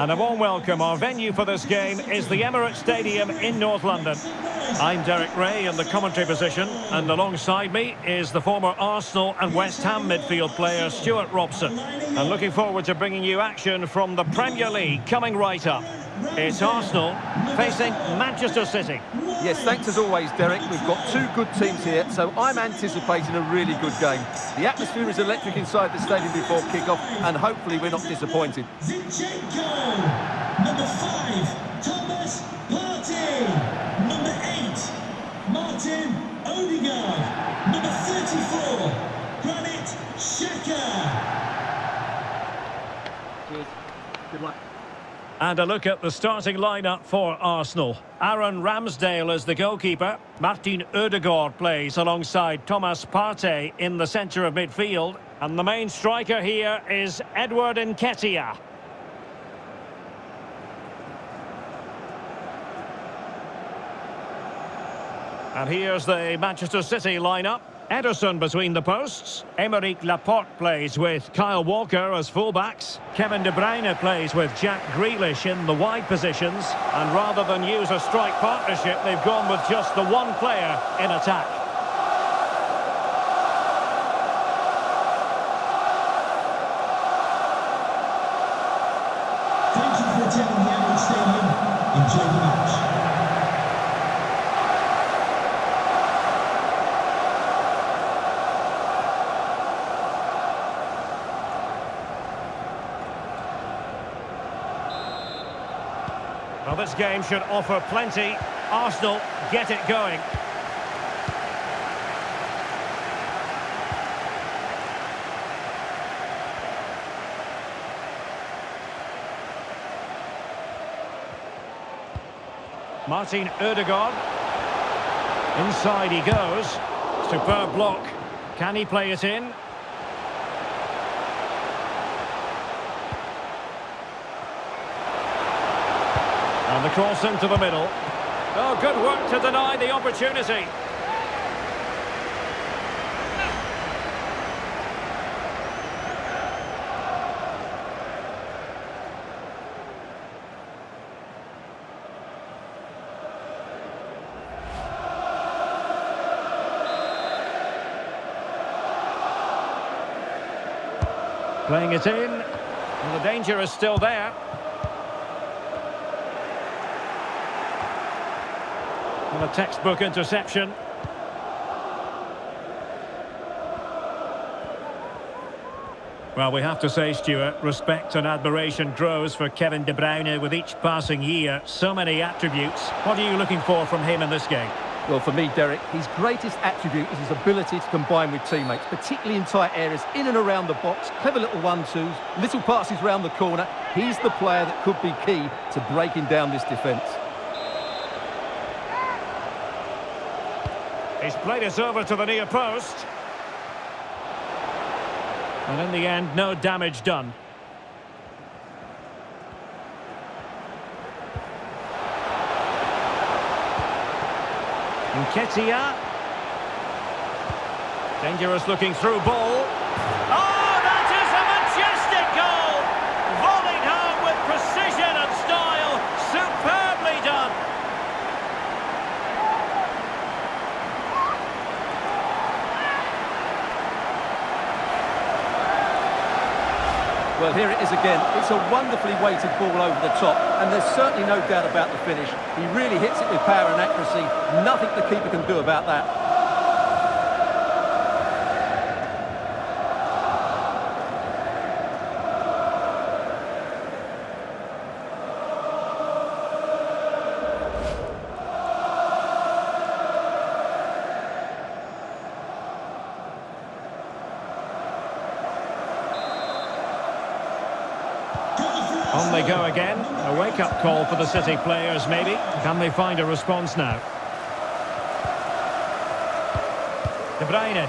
And a warm welcome. Our venue for this game is the Emirates Stadium in North London. I'm Derek Rae in the commentary position, and alongside me is the former Arsenal and West Ham midfield player Stewart Robson. And looking forward to bringing you action from the Premier League coming right up. It's Arsenal facing Manchester City. Yes, thanks as always, Derek. We've got two good teams here, so I'm anticipating a really good game. The atmosphere is electric inside the stadium before kick-off, and hopefully we're not disappointed. Zinchenko, number five, Thomas Partey, number eight, Martin Odegaard, number 34, Granit Xhaka. Cheers. Good luck. And a look at the starting lineup for Arsenal. Aaron Ramsdale is the goalkeeper. Martin Odegaard plays alongside Thomas Partey in the centre of midfield. And the main striker here is Edward Nketiah. And here's the Manchester City lineup. Ederson between the posts. Aymeric Laporte plays with Kyle Walker as fullbacks. Kevin De Bruyne plays with Jack Grealish in the wide positions. And rather than use a strike partnership, they've gone with just the one player in attack. Thank you for attending the Emirates Stadium. Enjoy the match. Well, this game should offer plenty. Arsenal get it going. Martin Odegaard. Inside he goes. Superb block. Can he play it in? And the cross into the middle. Oh, good work to deny the opportunity. Playing it in. And the danger is still there. A textbook interception. Well, we have to say, Stewart, respect and admiration grows for Kevin De Bruyne with each passing year. So many attributes. What are you looking for from him in this game? Well, for me, Derek, his greatest attribute is his ability to combine with teammates, particularly in tight areas, in and around the box, clever little one-twos, little passes round the corner. He's the player that could be key to breaking down this defence. He's played it over to the near post. And in the end, no damage done. Nketiah. Dangerous looking through ball. Oh, that is a majestic goal! Volleyed home with precision and style. Superbly done. Here it is again. It's a wonderfully weighted ball over the top, and there's certainly no doubt about the finish. He really hits it with power and accuracy. Nothing the keeper can do about that. Call for the City players, maybe. Can they find a response now? De Bruyne.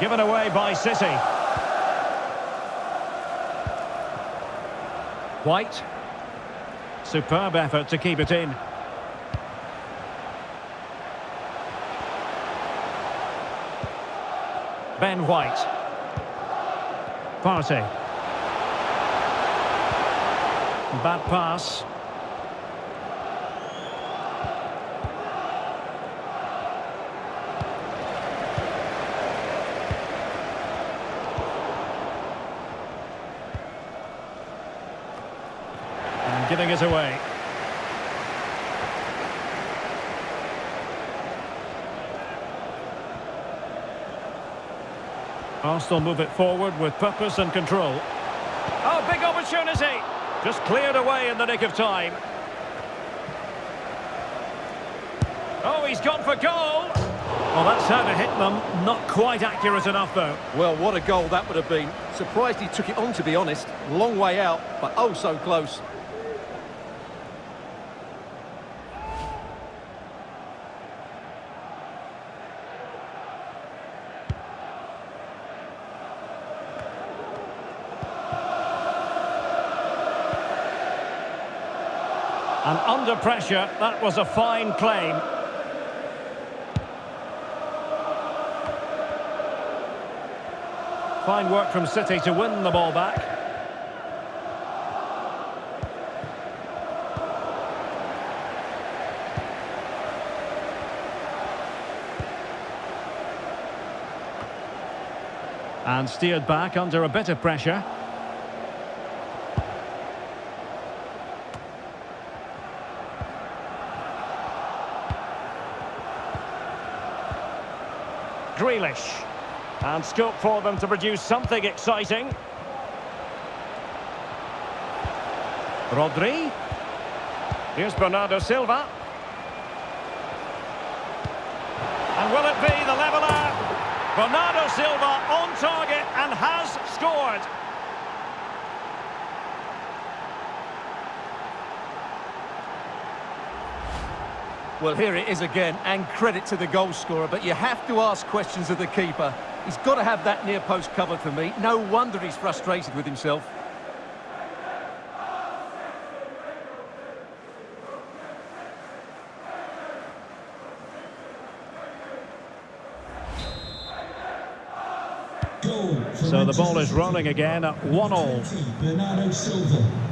Given away by City. White. Superb effort to keep it in. Ben White. Partey. Bad pass. And giving it away. Arsenal move it forward with purpose and control. Oh, big opportunity! Just cleared away in the nick of time. Oh, he's gone for goal! Well, that's how to hit them. Not quite accurate enough, though. Well, what a goal that would have been. Surprised he took it on, to be honest. Long way out, but oh so close. And under pressure, that was a fine claim. Fine work from City to win the ball back. And steered back under a bit of pressure. Grealish. And scope for them to produce something exciting. Rodri. Here's Bernardo Silva. And will it be the leveller? Bernardo Silva on target and has scored. Well, here it is again, and credit to the goal scorer, but you have to ask questions of the keeper. He's got to have that near post covered for me. No wonder he's frustrated with himself. So the ball is rolling again at 1-all. Bernardo Silva.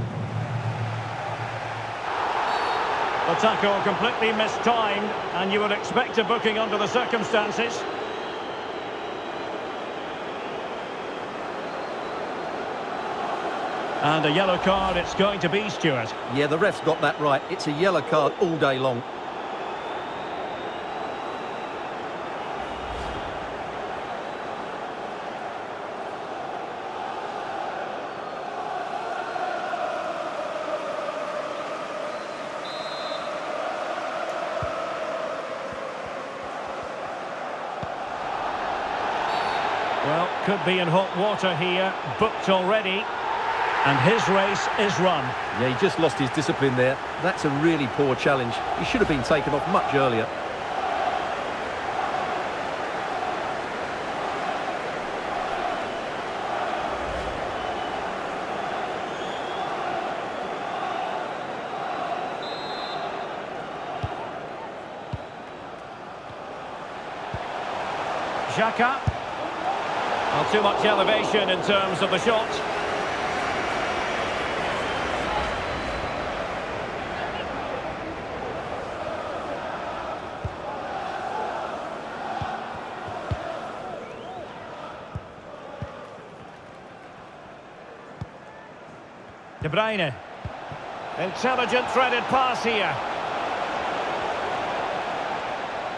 The tackle completely mistimed, and you would expect a booking under the circumstances. And a yellow card it's going to be, Stewart. Yeah, the ref's got that right. It's a yellow card all day long. Well, could be in hot water here, booked already. And his race is run. Yeah, he just lost his discipline there. That's a really poor challenge. He should have been taken off much earlier. Xhaka. Not too much elevation in terms of the shot. De Bruyne. Intelligent threaded pass here.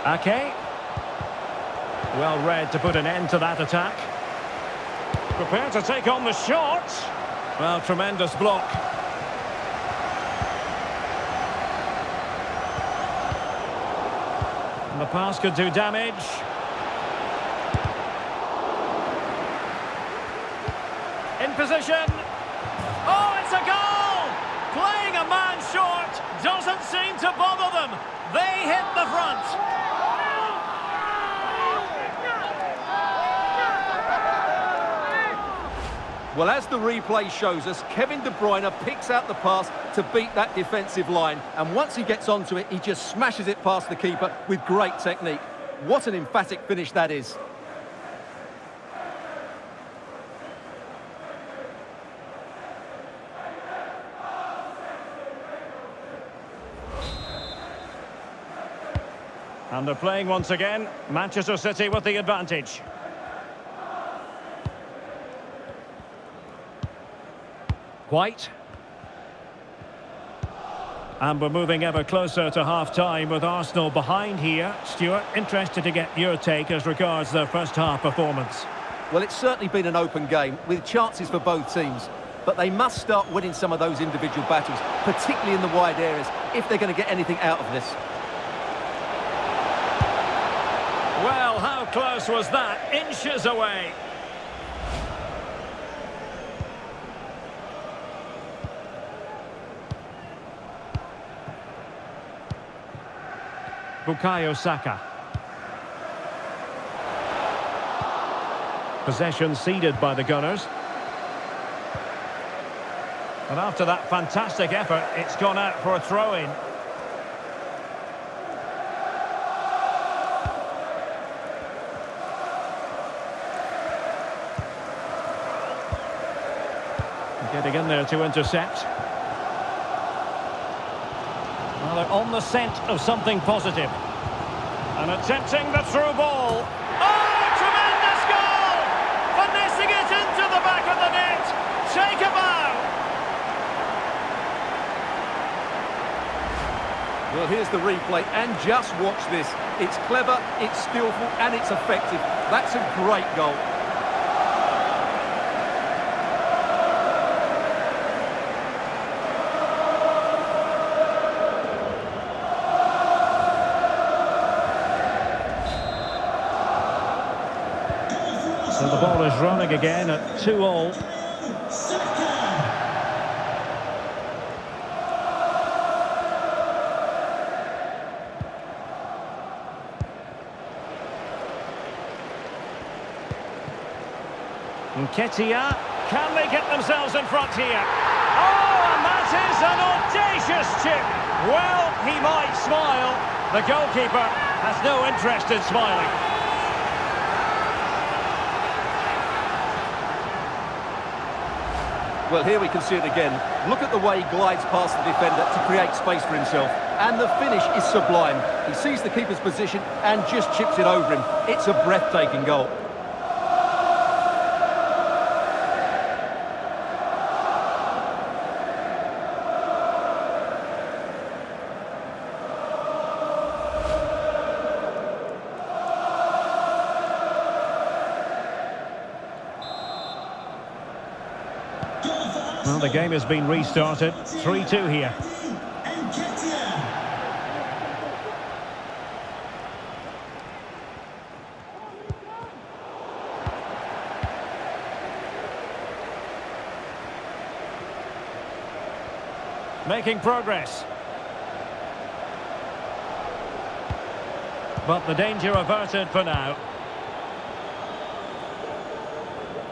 Ake. Well read to put an end to that attack. Prepared to take on the shot. Well, tremendous block. And the pass could do damage. In position. Oh, it's a goal! Playing a man short doesn't seem to bother them. They hit the front. Well, as the replay shows us, Kevin De Bruyne picks out the pass to beat that defensive line. And once he gets onto it, he just smashes it past the keeper with great technique. What an emphatic finish that is. And they're playing once again. Manchester City with the advantage. White. And we're moving ever closer to half-time with Arsenal behind here. Stewart, interested to get your take as regards their first-half performance. Well, it's certainly been an open game with chances for both teams. But they must start winning some of those individual battles, particularly in the wide areas, if they're going to get anything out of this. Well, how close was that? Inches away. Bukayo Saka. Possession ceded by the Gunners. And after that fantastic effort, it's gone out for a throw-in. Getting in there to intercept. Well, they're on the scent of something positive. And attempting the through ball. Oh, tremendous goal! Finessing it into the back of the net. Take a bow. Well, here's the replay, and just watch this. It's clever, it's skillful, and it's effective. That's a great goal. Again at 2 all. Nketiah, can they get themselves in front here? Oh, and that is an audacious chip. Well, he might smile. The goalkeeper has no interest in smiling. Well, here we can see it again. Look at the way he glides past the defender to create space for himself. And the finish is sublime. He sees the keeper's position and just chips it over him. It's a breathtaking goal. The game has been restarted. 3-2 here. Making progress. But the danger averted for now.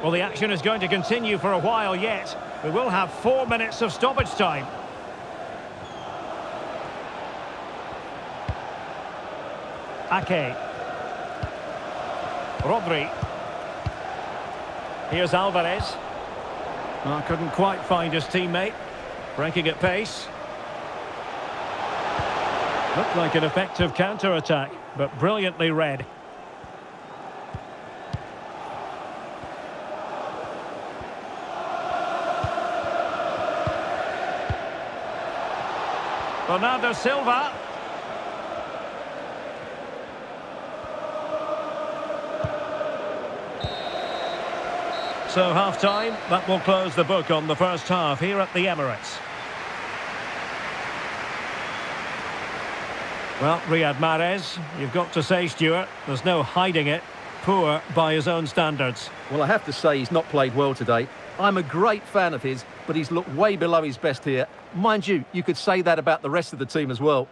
Well, the action is going to continue for a while yet. We will have four minutes of stoppage time. Ake. Rodri. Here's Alvarez. Well, couldn't quite find his teammate. Breaking at pace. Looked like an effective counter-attack, but brilliantly read. Bernardo Silva. So half-time, that will close the book on the first half here at the Emirates. Well, Riyad Mahrez, you've got to say, Stewart, there's no hiding it. Poor by his own standards. Well, I have to say he's not played well today. I'm a great fan of his, but he's looked way below his best here. Mind you, you could say that about the rest of the team as well.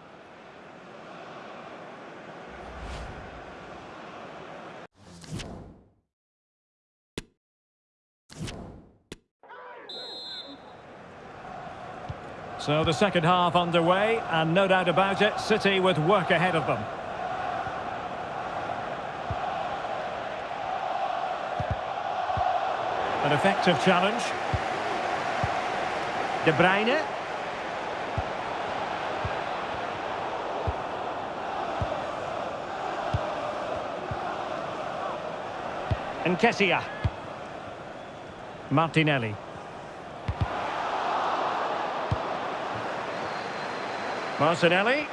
So the second half underway, and no doubt about it, City with work ahead of them. An effective challenge. De Bruyne. And Kessia. Martinelli. Martinelli.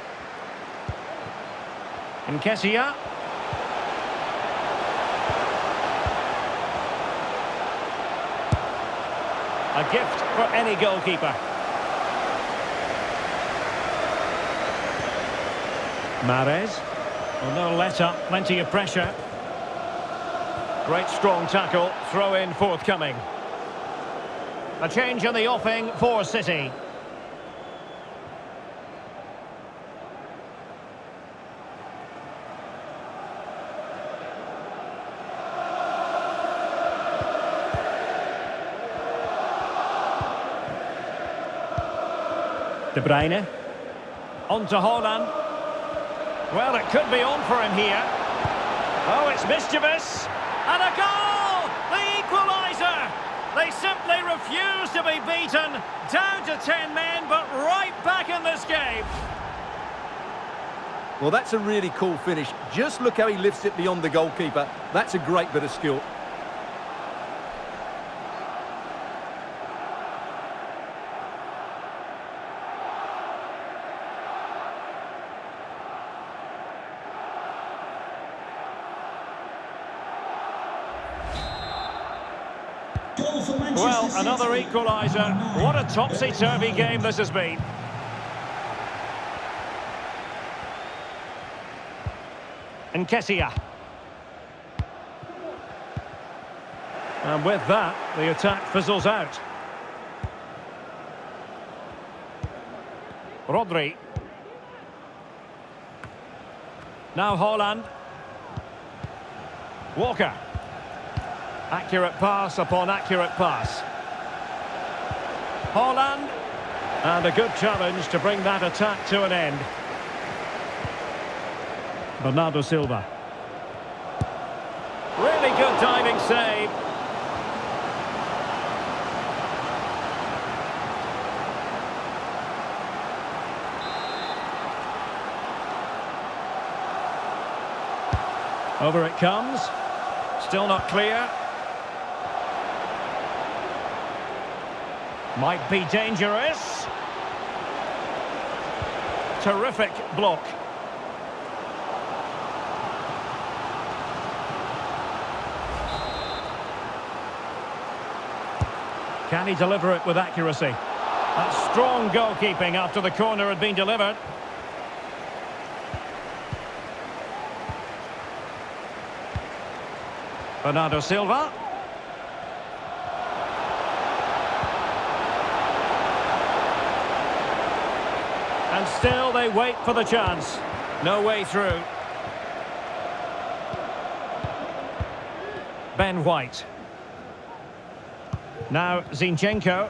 And Kessia. A gift for any goalkeeper. Mahrez. Well, no let up, plenty of pressure. Great strong tackle, throw in forthcoming. A change in the offing for City. De Bruyne. On to Haaland. Well, it could be on for him here. Oh, it's mischievous. And a goal! The equaliser! They simply refuse to be beaten. Down to 10 men, but right back in this game. Well, that's a really cool finish. Just look how he lifts it beyond the goalkeeper. That's a great bit of skill. Well, another equaliser. What a topsy-turvy game this has been. Nketiah. And with that, the attack fizzles out. Rodri. Now Haaland. Walker. Accurate pass upon accurate pass. Haaland. And a good challenge to bring that attack to an end. Bernardo Silva. Really good diving save. Over it comes. Still not clear. Might be dangerous. Terrific block. Can he deliver it with accuracy? That's strong goalkeeping after the corner had been delivered. Bernardo Silva. And still they wait for the chance. No way through. Ben White. Now Zinchenko.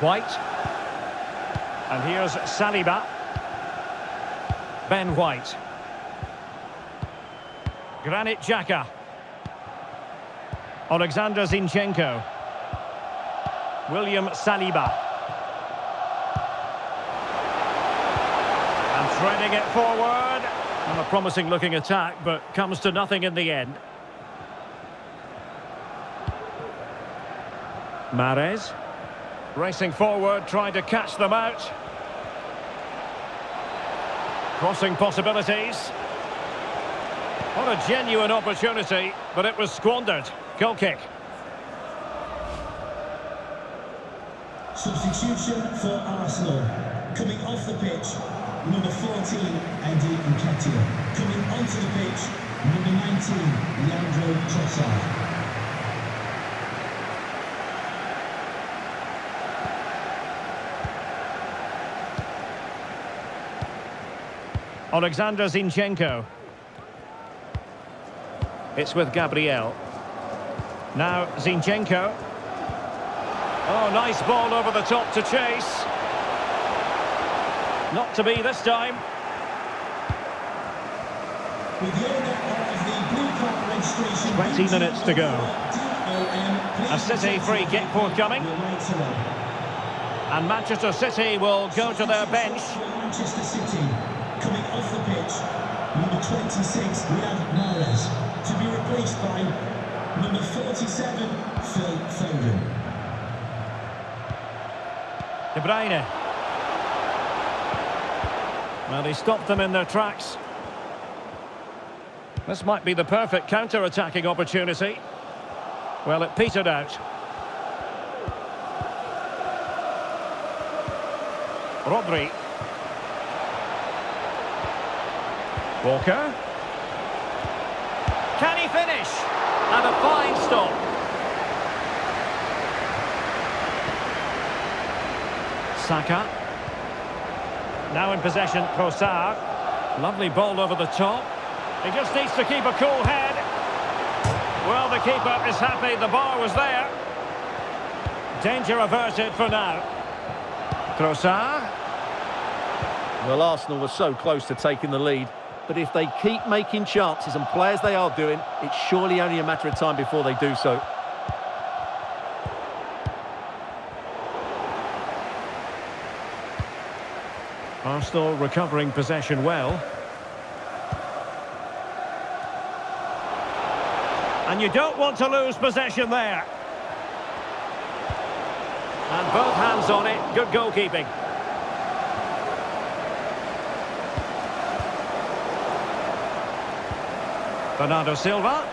White. And here's Saliba. Ben White. Granit Xhaka. Alexander Zinchenko. William Saliba. Threading it forward. And a promising looking attack, but comes to nothing in the end. Mahrez. Racing forward, trying to catch them out. Crossing possibilities. What a genuine opportunity, but it was squandered. Goal kick. Substitution for Arsenal. Coming off the pitch, number 14, Eddie Nketiah. Coming onto the pitch, number 19, Leandro Trossard. Alexander Zinchenko. It's with Gabriel. Now Zinchenko. Oh, nice ball over the top to chase. Not to be this time. With the owner of the blue card registration... 20 minutes to go. A City free kick forthcoming. And Manchester City will go to their bench. Manchester City coming off the pitch, number 26, Riyad Mahrez. To be replaced by number 47, Phil Foden. De Bruyne. Well, he stopped them in their tracks. This might be the perfect counter-attacking opportunity. Well, it petered out. Rodri. Walker. Can he finish? And a fine stop. Saka. Now in possession, Trossard. Lovely ball over the top. He just needs to keep a cool head. Well, the keeper is happy the bar was there. Danger averted for now. Trossard. Well, Arsenal were so close to taking the lead, but if they keep making chances and play as they are doing, it's surely only a matter of time before they do so. Arsenal recovering possession well. And you don't want to lose possession there. And both hands on it. Good goalkeeping. Bernardo Silva.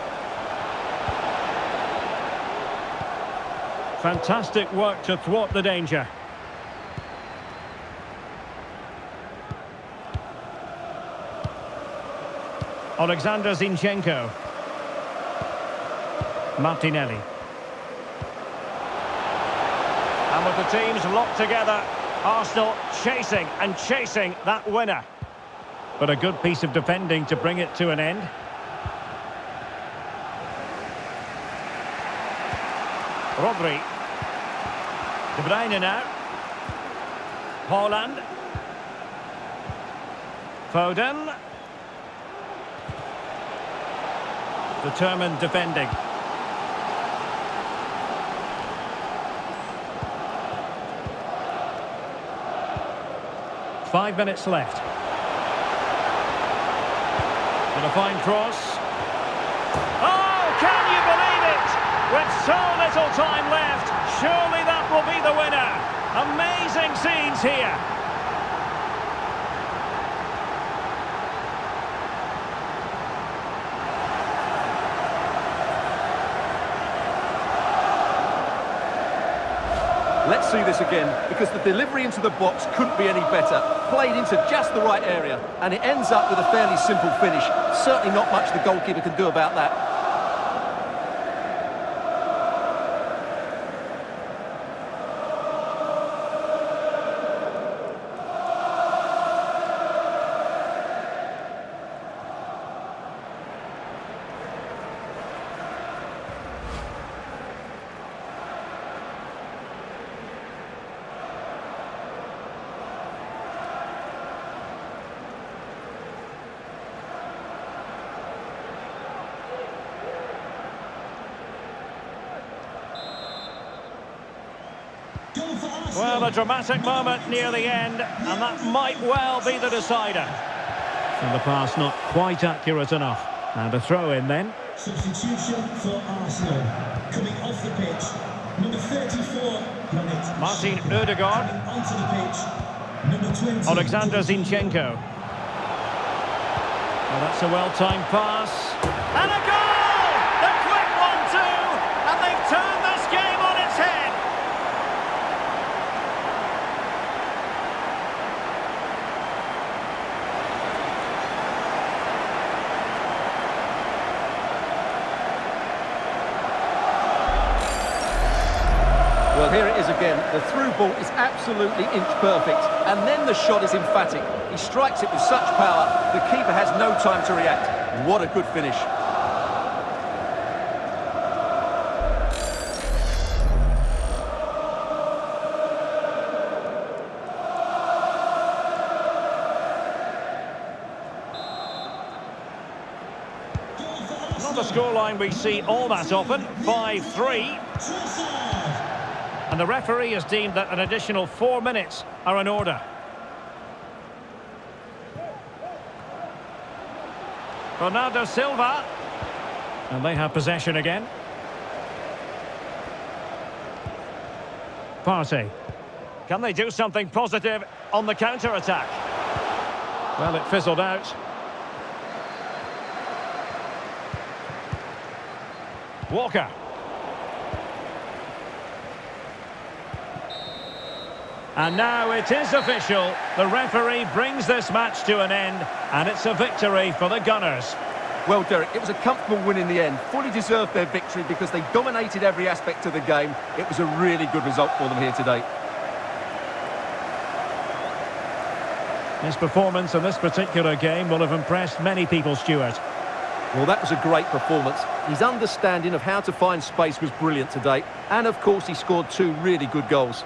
Fantastic work to thwart the danger. Alexander Zinchenko. Martinelli. And with the teams locked together, Arsenal chasing and chasing that winner. But a good piece of defending to bring it to an end. Rodri. De Bruyne now. Haaland. Foden. Determined defending. Five minutes left. And a fine cross. Oh, can you believe it? With so little time left, surely that will be the winner. Amazing scenes here. See this again, because the delivery into the box couldn't be any better. Played into just the right area, and it ends up with a fairly simple finish. Certainly not much the goalkeeper can do about that. A dramatic moment near the end, and that might well be the decider. And the pass not quite accurate enough. And a throw in then. Substitution for Arsenal. Coming off the pitch, number 34, Granit. Martin Xhaka. Ødegaard. Coming onto the pitch, number 20. Alexander Zinchenko. Well, that's a well-timed pass. And a goal! The quick one too! And they've turned this game on its head! Well, here it is again. The through ball is absolutely inch perfect, and then the shot is emphatic. He strikes it with such power, the keeper has no time to react. What a good finish. Not a scoreline we see all that often. 5-3. The referee has deemed that an additional four minutes are in order. Bernardo Silva. And they have possession again. Partey. Can they do something positive on the counter-attack? Well, it fizzled out. Walker. And now it is official. The referee brings this match to an end, and it's a victory for the Gunners. Well, Derek, it was a comfortable win in the end. Fully deserved their victory because they dominated every aspect of the game. It was a really good result for them here today. His performance in this particular game will have impressed many people, Stewart. Well, that was a great performance. His understanding of how to find space was brilliant today. And, of course, he scored two really good goals.